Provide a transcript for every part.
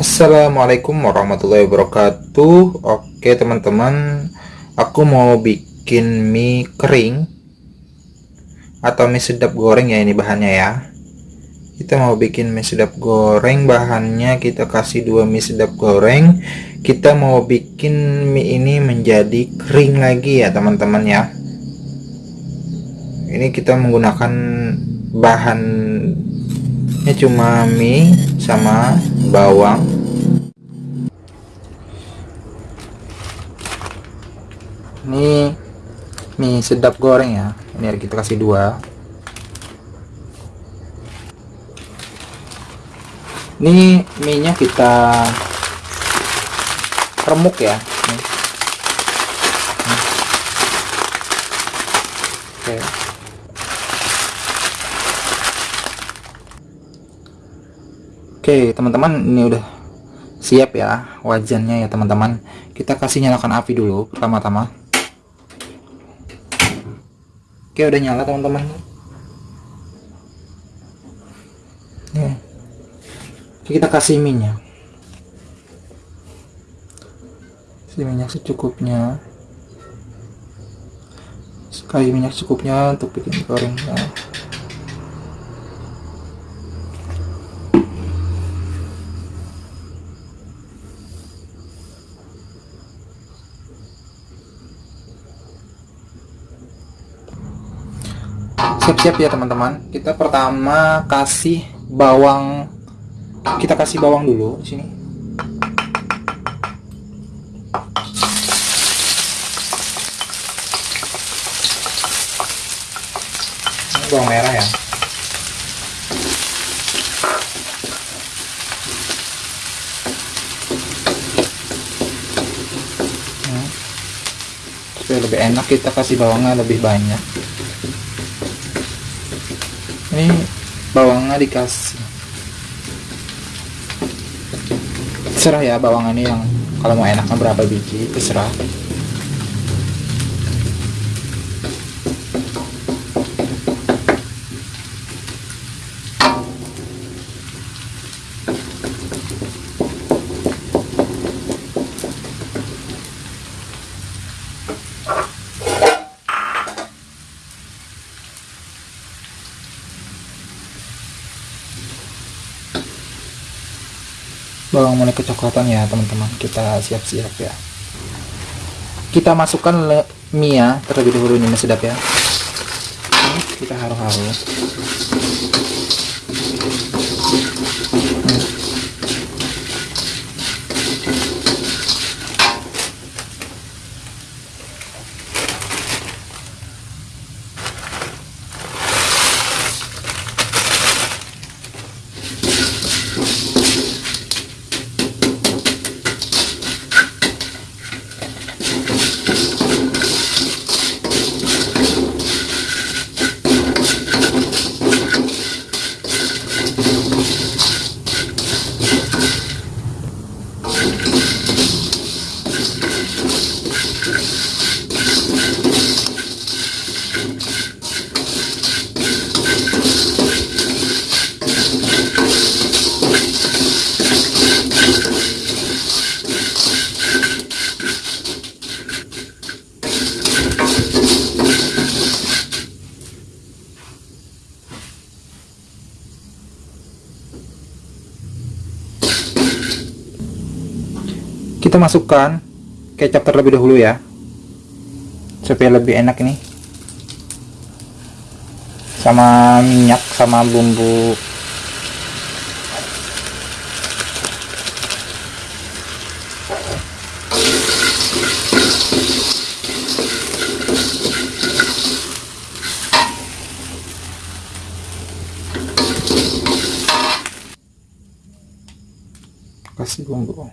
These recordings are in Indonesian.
Assalamualaikum warahmatullahi wabarakatuh. Oke teman-teman. Aku mau bikin mie kering Atau mie sedap goreng ya ini bahannya ya. Kita mau bikin mie sedap goreng. Bahannya kita kasih dua mie sedap goreng. Kita mau bikin mie ini menjadi kering lagi ya teman-teman ya. Ini kita menggunakan bahannya cuma mie sama bawang ini mie sedap goreng ya. Ini kita kasih dua. Ini mie nya kita remuk ya. Oke. Oke teman-teman ini udah siap ya wajannya ya teman-teman. Kita kasih nyalakan api dulu pertama-tama Oke udah nyala teman-teman. Ya. kita kasih minyak. Kasih minyak secukupnya. Sekali minyak secukupnya untuk bikin gorengnya siap-siap ya teman-teman. Kita pertama kasih bawang. Kita kasih bawang dulu sini. Ini bawang merah ya. Hmm. supaya lebih enak kita kasih bawangnya lebih banyak ini bawangnya dikasih. Terserah ya bawang ini yang kalau mau enaknya berapa biji terserah bawang mulai kecoklatan ya teman-teman. Kita siap-siap ya. Kita masukkan mie ya terlebih dahulu ini sedap ya. Kita haru-haru kita masukkan kecap terlebih dahulu ya supaya lebih enak ini. Sama minyak sama bumbu. Kasih bumbu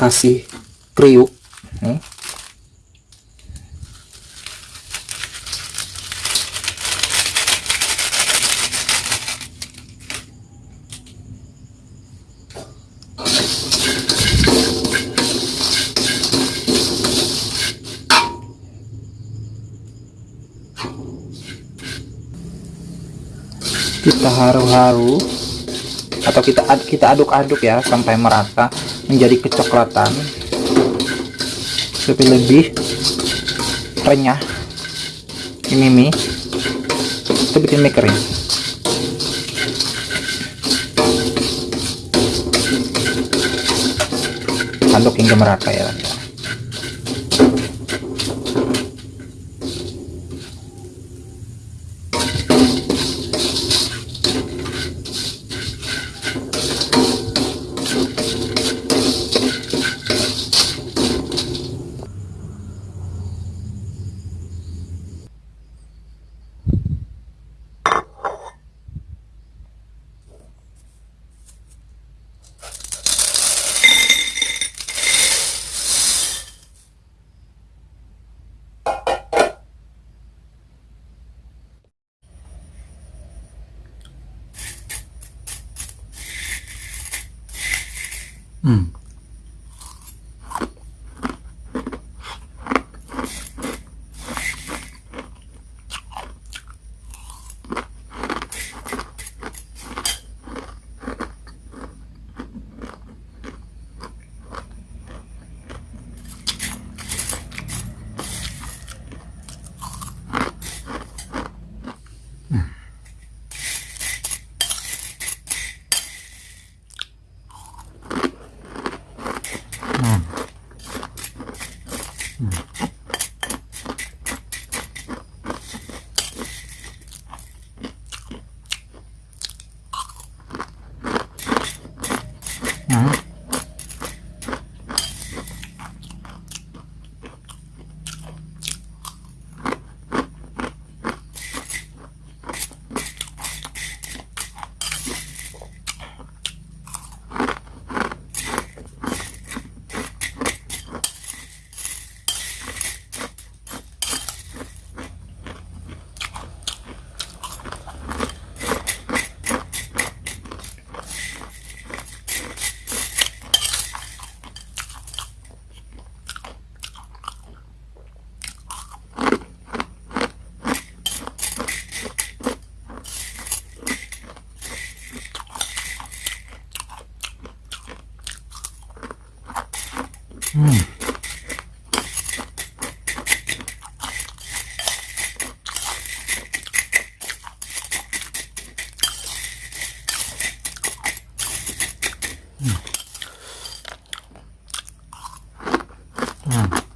kasih kriuk nih. kita haru-haru atau kita kita aduk-aduk ya sampai merata menjadi kecoklatan. Lebih lebih renyah. Ini mie kita bikin mie kering aduk hingga merata ya Mm. 음. 음. 음.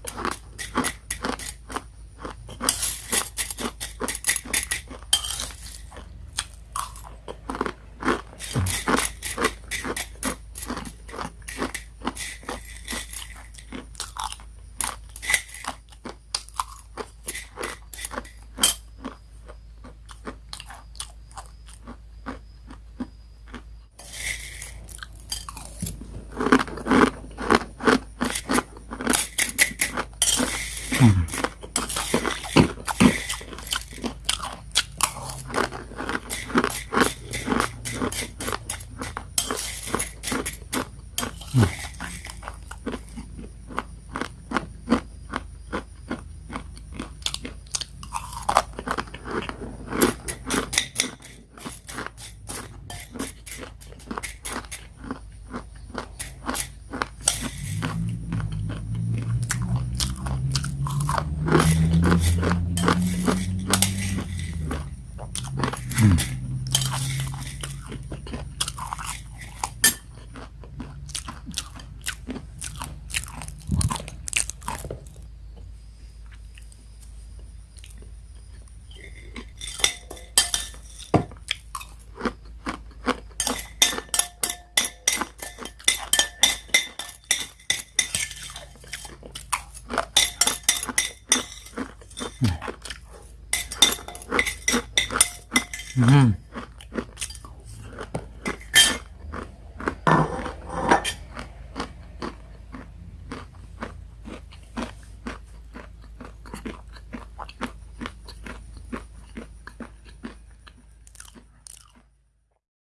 嗯。